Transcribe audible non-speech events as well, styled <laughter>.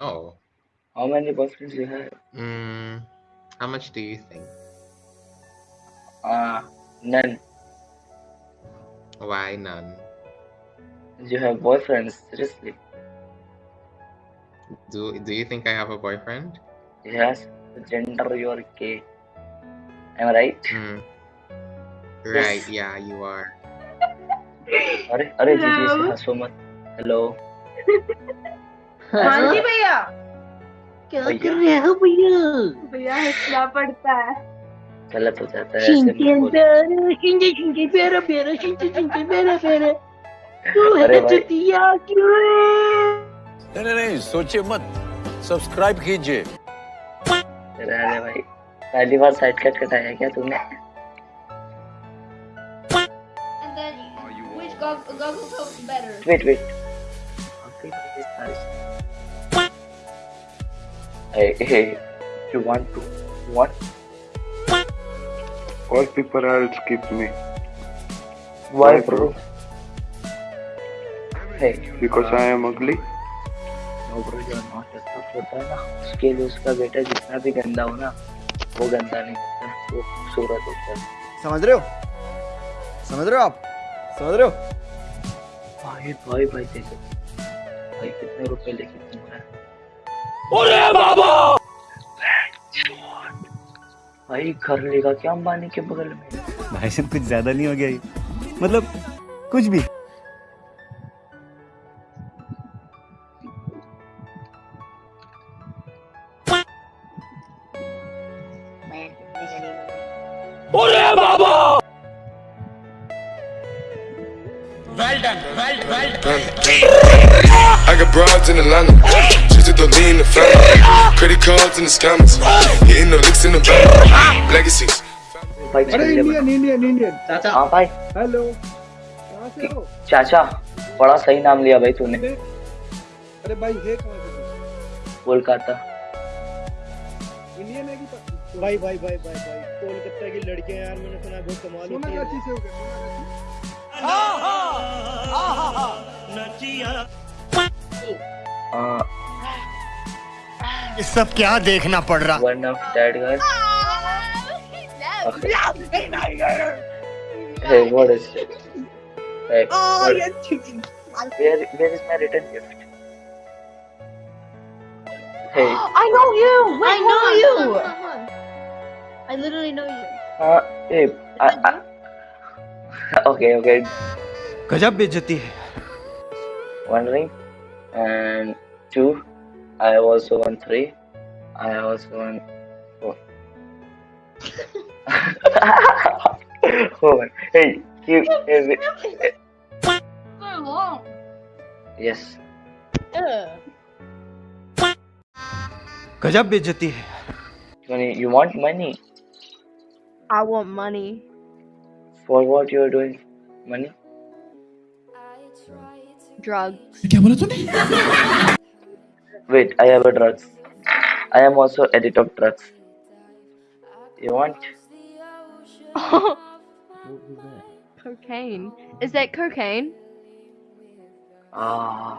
Oh. How many boyfriends do you have? Mm, how much do you think? Uh, none. Why none? You have boyfriends, seriously. Do Do you think I have a boyfriend? Yes, gender you're gay. Am I right? Mm. Right, yes. yeah, you are. Are, are Hello. Hello. <laughs> हाँ जी भैया। क्या कर रहे हो भैया? भैया हंसना पड़ता है। गलत हो जाता है। प्यारा प्यारा प्यारा प्यारा तू है अरे। चुतिया क्यों नहीं नहीं नहीं सोचिए मत। सब्सक्राइब कीजिए। रहने भाई पहली बार साइड कट कटाया क्या तूने? And then which goggle felt better? Wait wait सारे Hey, hey, you want to what? All people else skip me Why, Why, bro? bro? Hey, because I am ugly. no bro, you are not a tough होता है ना उसके लिए उसका बेटा जितना भी गंदा हो ना वो गंदा नहीं होता वो खूबसूरत होता है समझ रहे हो समझ रहे हो आप समझ रहे हो भाई भाई भाई देखो भाई कितने रुपए लेके घूम रहा है भाई घर लेगा क्या अंबानी के बगल में? भाई साहब कुछ ज़्यादा नहीं हो गया ये। मतलब कुछ भी। I got broads in Atlanta. Just to lean the family. Credit cards and the scammers. Hitting the licks in the bank. Legacies. अरे इंडियन इंडियन इंडियन बता। हाँ भाई हेलो कहाँ से हो चाचा बड़ा सही नाम लिया भाई तूने अरे अरे भाई है कहाँ कोलकाता इंडियन है कि भाई भाई भाई भाई भाई कोलकाता की लड़कियाँ यार मैंने सुना बहुत कमाल होती है हो ये सब क्या देखना पड़ रहा one of that guys Hey, what is it? Hey, oh, what, where, where is my return gift? Hey, I know you I know on, you on, on, on. I literally know you. uh, hey, I, I, <laughs> okay, okay, गजब बेइज्जती है one ring and two. I also want three. I also want four. <laughs> Hold on. Hey, you, hey, wait. So long. yes. Ugh. गजब बेइज्जती है Money, you want money? I want money For what you are doing? Money? drugs Wait, I have a drugs. I am also addict of drugs. You want? <laughs> cocaine is that cocaine Ah.